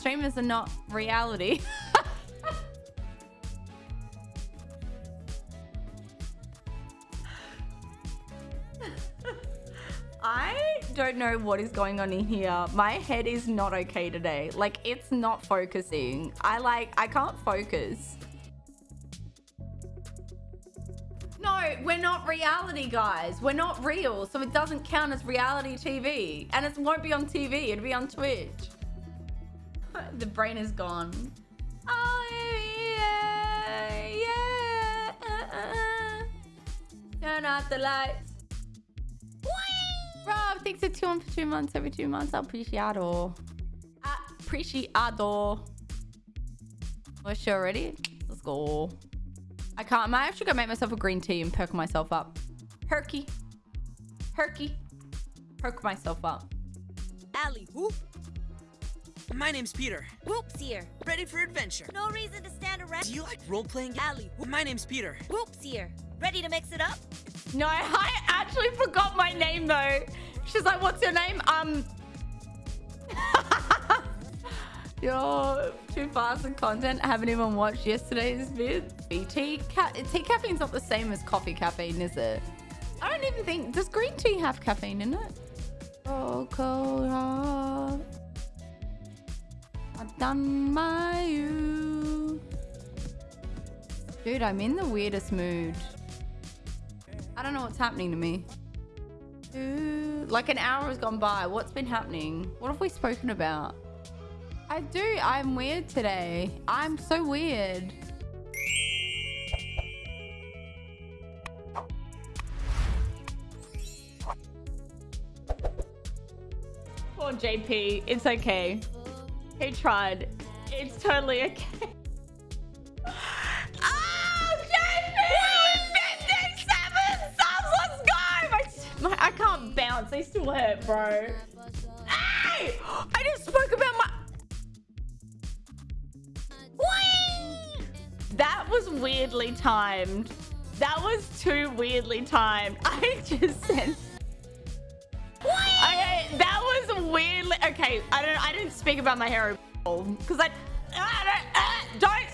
Streamers are not reality. I don't know what is going on in here. My head is not okay today. Like, it's not focusing. I like, I can't focus. No, we're not reality, guys. We're not real, so it doesn't count as reality TV. And it won't be on TV, it'll be on Twitch. The brain is gone. Oh, yeah, yeah. Uh, uh. Turn off the lights. Rob, thanks for two on for two months. Every two months, appreciado. Appreciado. We're sure ready? Let's go. I can't. I might actually go make myself a green tea and perk myself up. Herky. Herky. Perk myself up. Alley, whoop. My name's Peter. Whoops here. Ready for adventure. No reason to stand around. Do you like role-playing? Alley. My name's Peter. Whoops here. Ready to mix it up? No, I actually forgot my name though. She's like, what's your name? Um. Yo, too fast in content. I haven't even watched yesterday's vid. Tea, ca tea caffeine's not the same as coffee caffeine, is it? I don't even think, does green tea have caffeine in it? Oh, cold heart. You. Dude, I'm in the weirdest mood. I don't know what's happening to me. Ooh, like an hour has gone by. What's been happening? What have we spoken about? I do. I'm weird today. I'm so weird. Poor JP. It's okay. He tried. It's totally okay. Oh, JP! 57 subs! Let's go! My, my, I can't bounce. They still hurt, bro. Hey! I just spoke about my... Whee! That was weirdly timed. That was too weirdly timed. I just said... Okay, that was weirdly... Okay, I don't. I didn't speak about my hair because I... I don't, uh, don't...